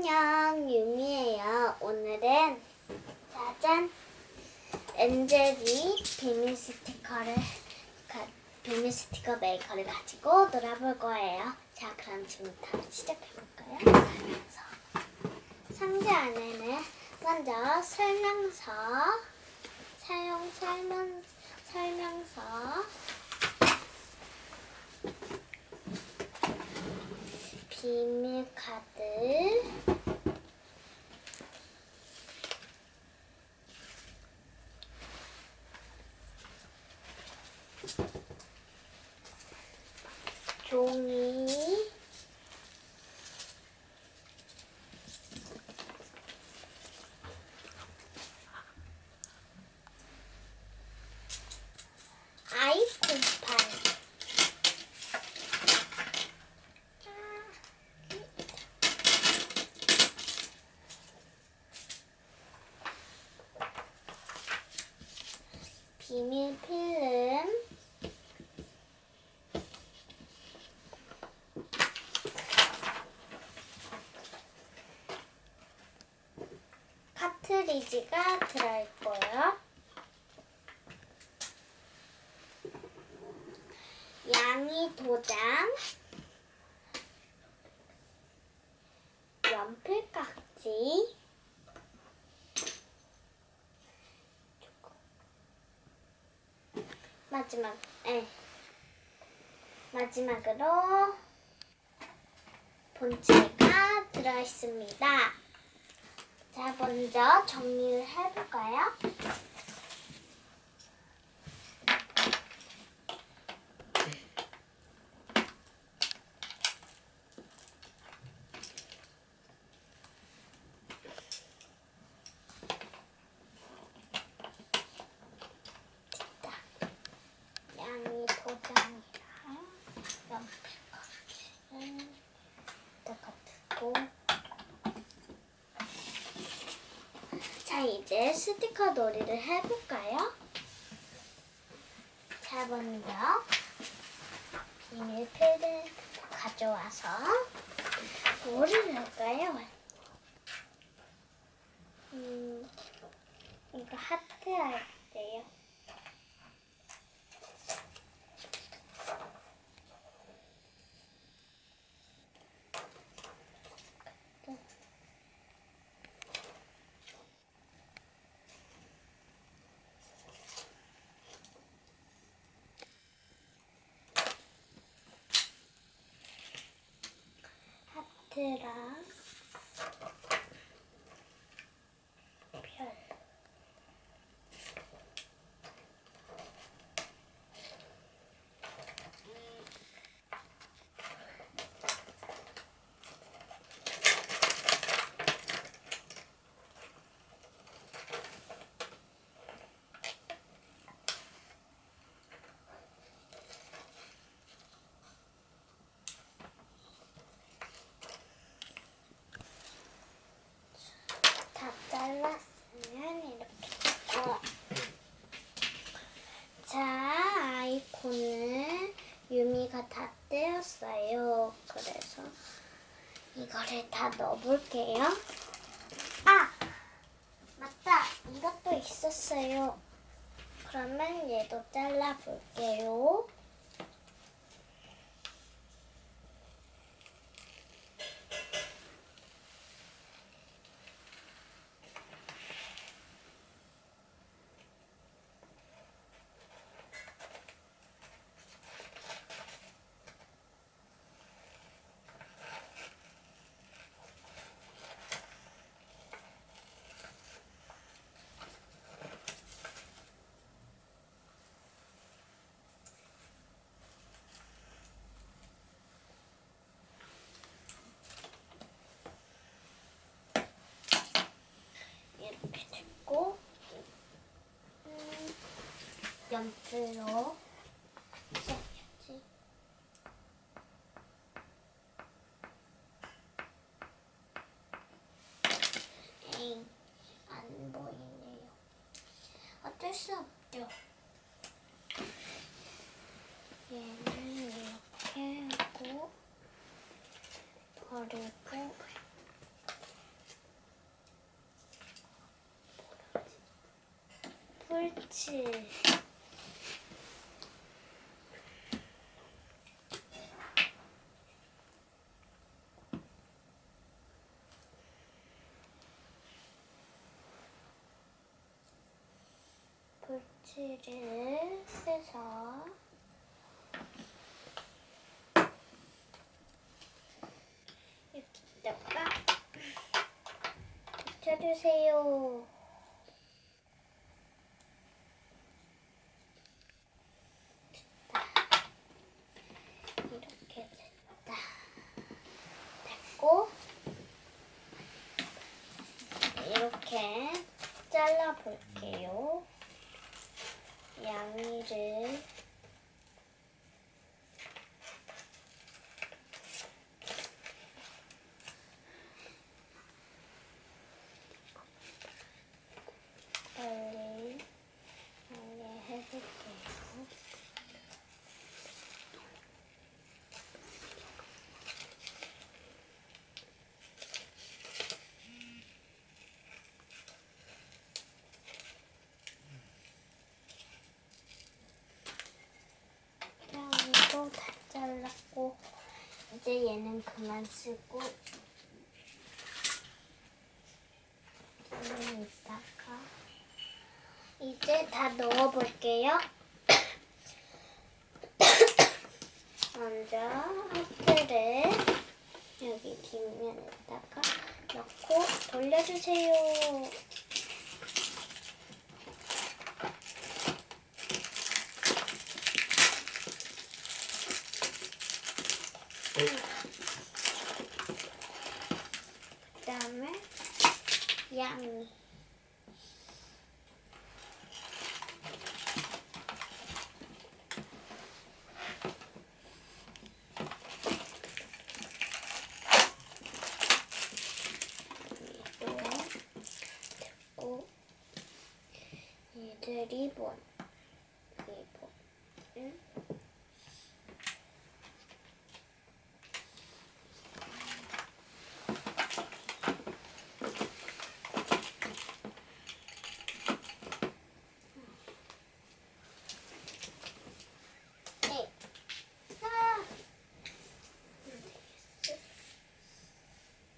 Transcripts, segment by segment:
안녕, 유미예요. 오늘은 짜잔 엔젤이 비밀 스티커를 가, 비밀 스티커 메이커를 가지고 놀아볼 거예요. 자, 그럼 지금부터 시작해 볼까요? 그래서 상자 안에는 먼저 설명서, 사용 설명 설명서, 비밀 카드. 종이 아이콘판 비밀 필름 카트리지가 들어있고요. 양이 도장, 연필 깍지, 마지막, 에 마지막으로 본체가 들어있습니다. 자, 먼저 정리를 해볼까요? 양이 도장이랑 연필 깍지는 이따가 두고 자, 이제 스티커 놀이를 해볼까요? 자, 먼저 비밀필을 가져와서 뭐를 할까요? 음, 이거 하트 할게요. 하트랑 별. 다 잘랐으면 이렇게 됐고 자 아이콘을 유미가 다 떼었어요. 그래서 이거를 다 넣어볼게요. 아! 맞다! 이것도 있었어요. 그러면 얘도 잘라볼게요 만들어 있어야지. 안 보이네요. 어쩔 수 없죠. 얘는 이렇게 하고 버리고 옳지. 볼치를 빼서 여기다가 붙여주세요. 이렇게. 됐고 이렇게 잘라 볼게요. 양이를 빨리 빨리 해볼게요. 양이도 다 잘랐고 이제 얘는 그만 쓰고 얘는 이따가 이제 다 넣어볼게요. 먼저 하트를 여기 뒷면에다가 넣고 돌려주세요. 그다음에 양이 또 됐고 얘들 리본 리본 응? 네. 아. 되겠어.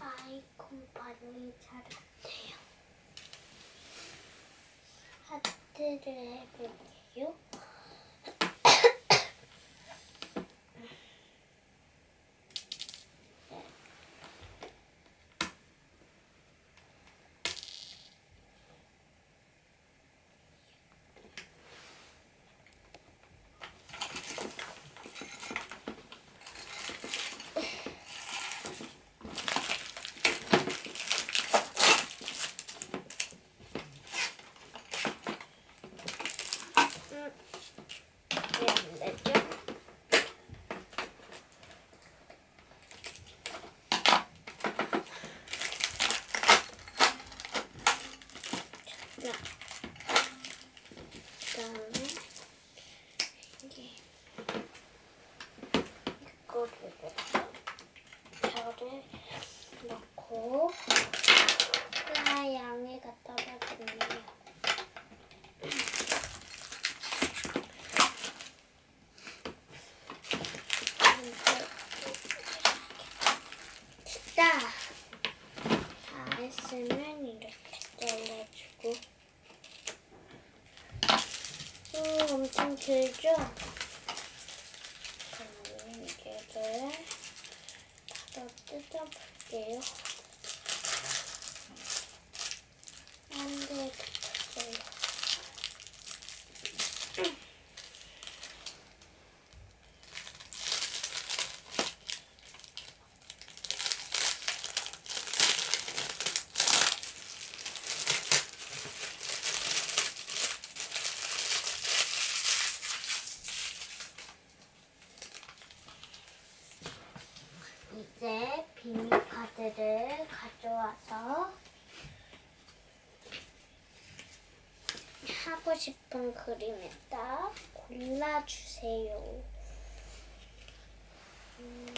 아이콘 반응이 잘 안 돼요. 하트를 해볼게 这。 가져와서 하고 싶은 그림에다 골라주세요. 음.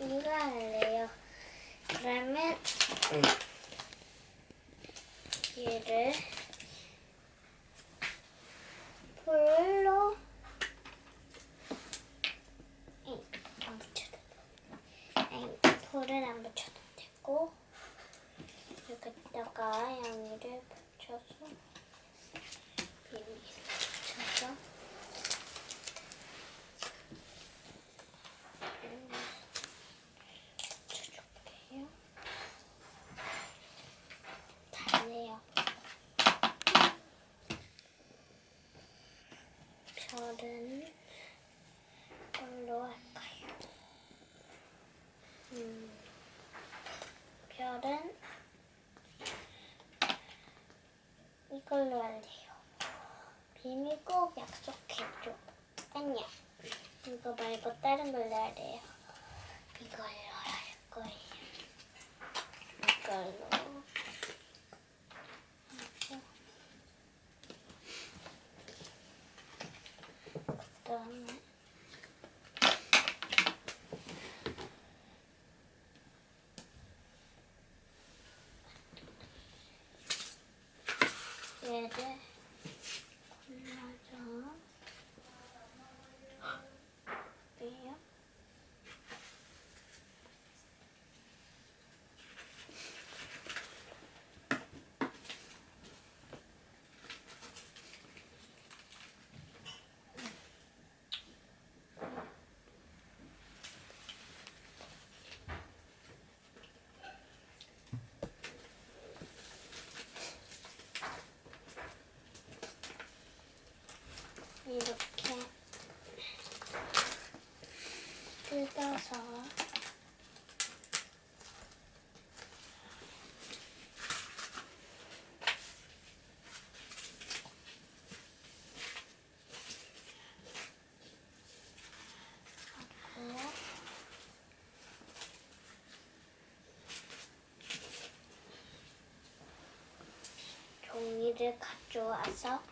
이거 할래요. 그러면 얘를 볼로 에이, 안 붙여도 아니, 볼을 안 붙여도 되고 여기다가 양이를 붙여서 비밀 붙여서 음, 붙여줄게요. 다네요. 별은 뭘로 할까요? 음, 별은 이 걸로 할래요. 비밀 꼭 약속해줘. 아니야. 이거 말고 다른 걸로 할래요. 이걸로 할 거예요. 이걸로. 하고. 그다음에 얘를 골라서 빼요. 이렇게 뜯어서 종이를 가져와서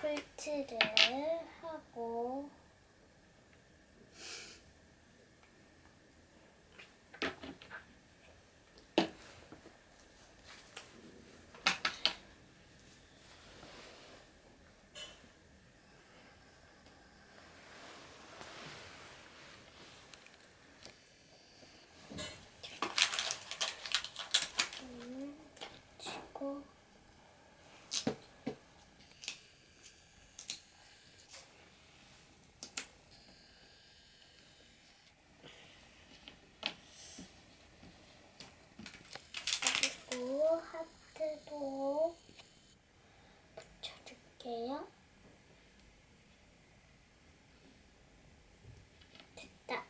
폴트를 하고 음, 치고 그리고 하트도 붙여줄게요. 됐다.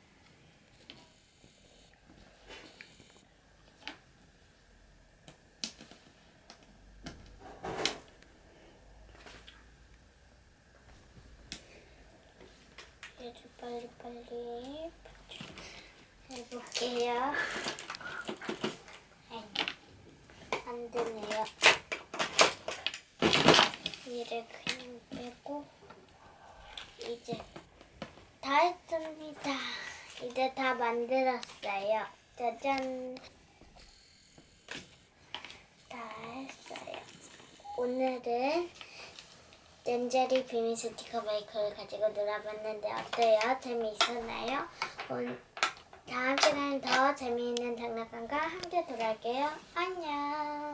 얘를 빨리빨리 해볼게요. 안 되네요. 이를 그냥 빼고 이제 다 했습니다. 이제 다 만들었어요. 짜잔. 다 했어요. 오늘은 렌제리 비밀 스티커 메이커를 가지고 놀아봤는데 어때요? 재미있었나요? 온- 다음 시간엔 더 재미있는 장난감과 함께 돌아올게요. 안녕.